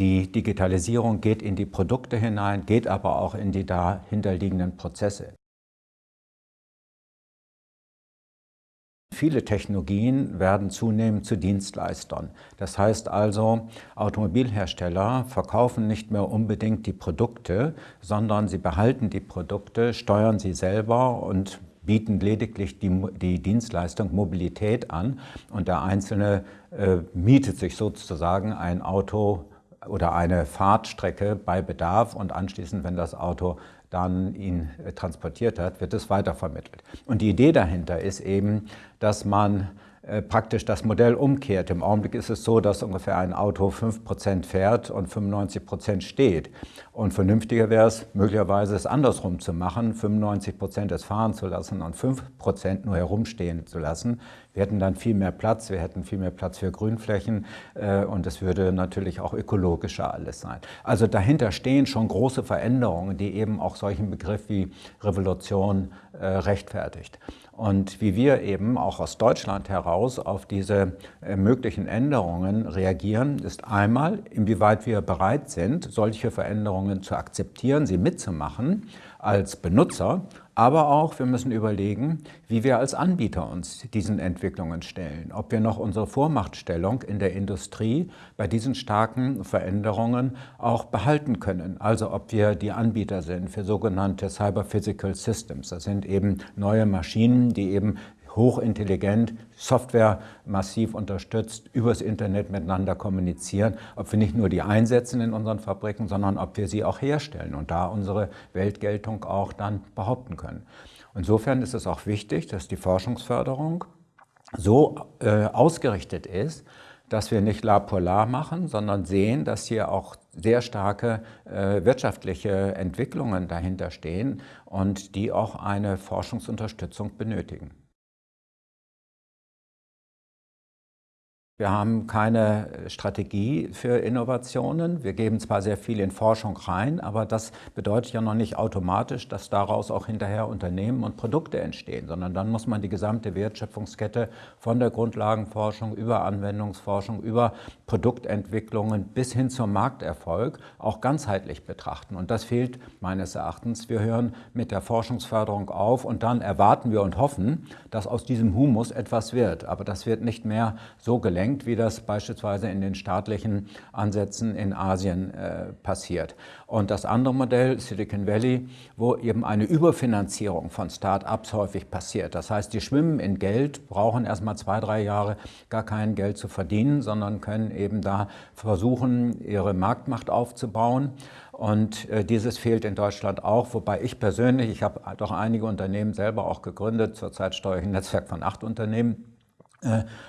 Die Digitalisierung geht in die Produkte hinein, geht aber auch in die dahinterliegenden Prozesse. Viele Technologien werden zunehmend zu Dienstleistern. Das heißt also, Automobilhersteller verkaufen nicht mehr unbedingt die Produkte, sondern sie behalten die Produkte, steuern sie selber und bieten lediglich die, die Dienstleistung Mobilität an und der Einzelne äh, mietet sich sozusagen ein Auto oder eine Fahrtstrecke bei Bedarf und anschließend, wenn das Auto dann ihn äh, transportiert hat, wird es weitervermittelt. Und die Idee dahinter ist eben, dass man äh, praktisch das Modell umkehrt. Im Augenblick ist es so, dass ungefähr ein Auto 5% fährt und 95% steht. Und vernünftiger wäre es, möglicherweise es andersrum zu machen, 95% es fahren zu lassen und 5% nur herumstehen zu lassen. Wir hätten dann viel mehr Platz, wir hätten viel mehr Platz für Grünflächen äh, und es würde natürlich auch ökologischer alles sein. Also dahinter stehen schon große Veränderungen, die eben auch solchen Begriff wie Revolution äh, rechtfertigt. Und wie wir eben auch aus Deutschland heraus auf diese äh, möglichen Änderungen reagieren, ist einmal, inwieweit wir bereit sind, solche Veränderungen zu akzeptieren, sie mitzumachen als Benutzer, aber auch, wir müssen überlegen, wie wir als Anbieter uns diesen Entwicklungen stellen. Ob wir noch unsere Vormachtstellung in der Industrie bei diesen starken Veränderungen auch behalten können. Also ob wir die Anbieter sind für sogenannte Cyber Physical Systems. Das sind eben neue Maschinen, die eben hochintelligent, Software massiv unterstützt, übers Internet miteinander kommunizieren, ob wir nicht nur die einsetzen in unseren Fabriken, sondern ob wir sie auch herstellen und da unsere Weltgeltung auch dann behaupten können. Insofern ist es auch wichtig, dass die Forschungsförderung so äh, ausgerichtet ist, dass wir nicht la pour la machen, sondern sehen, dass hier auch sehr starke äh, wirtschaftliche Entwicklungen dahinter stehen und die auch eine Forschungsunterstützung benötigen. Wir haben keine Strategie für Innovationen. Wir geben zwar sehr viel in Forschung rein, aber das bedeutet ja noch nicht automatisch, dass daraus auch hinterher Unternehmen und Produkte entstehen, sondern dann muss man die gesamte Wertschöpfungskette von der Grundlagenforschung über Anwendungsforschung, über Produktentwicklungen bis hin zum Markterfolg auch ganzheitlich betrachten. Und das fehlt meines Erachtens. Wir hören mit der Forschungsförderung auf und dann erwarten wir und hoffen, dass aus diesem Humus etwas wird. Aber das wird nicht mehr so gelenkt beschränkt, wie das beispielsweise in den staatlichen Ansätzen in Asien äh, passiert. Und das andere Modell, Silicon Valley, wo eben eine Überfinanzierung von Start-ups häufig passiert. Das heißt, die schwimmen in Geld, brauchen erst mal zwei, drei Jahre gar kein Geld zu verdienen, sondern können eben da versuchen, ihre Marktmacht aufzubauen. Und äh, dieses fehlt in Deutschland auch, wobei ich persönlich, ich habe doch einige Unternehmen selber auch gegründet, zurzeit steuere ich ein Netzwerk von acht Unternehmen,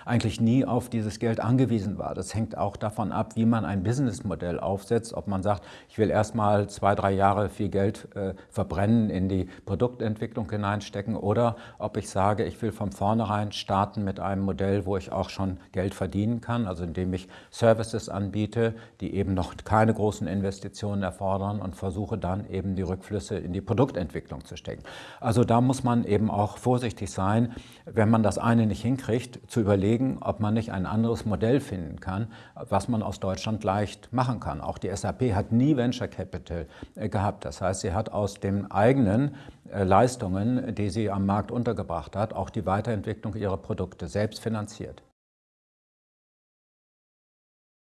eigentlich nie auf dieses Geld angewiesen war. Das hängt auch davon ab, wie man ein Businessmodell aufsetzt, ob man sagt, ich will erstmal zwei, drei Jahre viel Geld äh, verbrennen, in die Produktentwicklung hineinstecken oder ob ich sage, ich will von vornherein starten mit einem Modell, wo ich auch schon Geld verdienen kann, also indem ich Services anbiete, die eben noch keine großen Investitionen erfordern und versuche dann eben die Rückflüsse in die Produktentwicklung zu stecken. Also da muss man eben auch vorsichtig sein, wenn man das eine nicht hinkriegt, zu überlegen, ob man nicht ein anderes Modell finden kann, was man aus Deutschland leicht machen kann. Auch die SAP hat nie Venture Capital äh, gehabt. Das heißt, sie hat aus den eigenen äh, Leistungen, die sie am Markt untergebracht hat, auch die Weiterentwicklung ihrer Produkte selbst finanziert.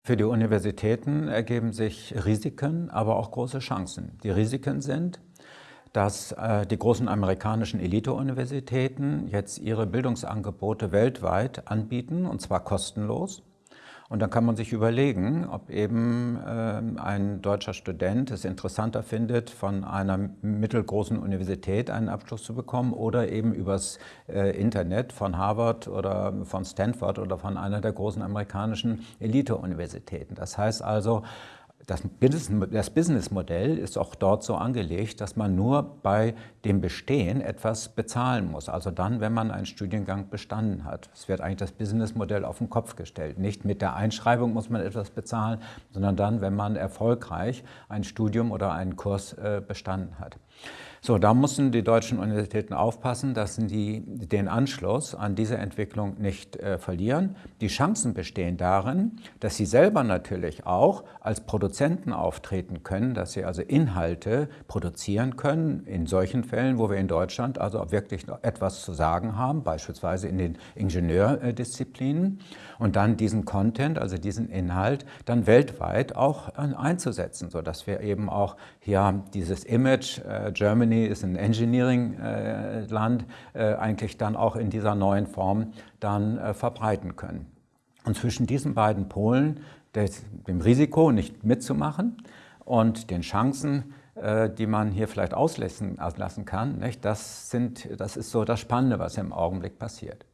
Für die Universitäten ergeben sich Risiken, aber auch große Chancen. Die Risiken sind, dass äh, die großen amerikanischen Elite-Universitäten jetzt ihre Bildungsangebote weltweit anbieten, und zwar kostenlos. Und dann kann man sich überlegen, ob eben äh, ein deutscher Student es interessanter findet, von einer mittelgroßen Universität einen Abschluss zu bekommen oder eben übers äh, Internet von Harvard oder von Stanford oder von einer der großen amerikanischen Elite-Universitäten. Das heißt also, das, Businessmodell ist auch dort so angelegt, dass man nur bei dem Bestehen etwas bezahlen muss. Also dann, wenn man einen Studiengang bestanden hat. Es wird eigentlich das Businessmodell auf den Kopf gestellt. Nicht mit der Einschreibung muss man etwas bezahlen, sondern dann, wenn man erfolgreich ein Studium oder einen Kurs äh, bestanden hat. So, da müssen die deutschen Universitäten aufpassen, dass sie den Anschluss an diese Entwicklung nicht äh, verlieren. Die Chancen bestehen darin, dass sie selber natürlich auch als Produzenten auftreten können, dass sie also Inhalte produzieren können, in solchen Fällen, wo wir in Deutschland also wirklich etwas zu sagen haben, beispielsweise in den Ingenieurdisziplinen, und dann diesen Content, also diesen Inhalt, dann weltweit auch äh, einzusetzen, sodass wir eben auch hier dieses Image, äh, Germany ist ein Engineering-Land, äh, eigentlich dann auch in dieser neuen Form dann verbreiten können. Und zwischen diesen beiden Polen, dem Risiko nicht mitzumachen und den Chancen, äh, die man hier vielleicht auslassen kann, das, sind, das ist so das Spannende, was im Augenblick passiert.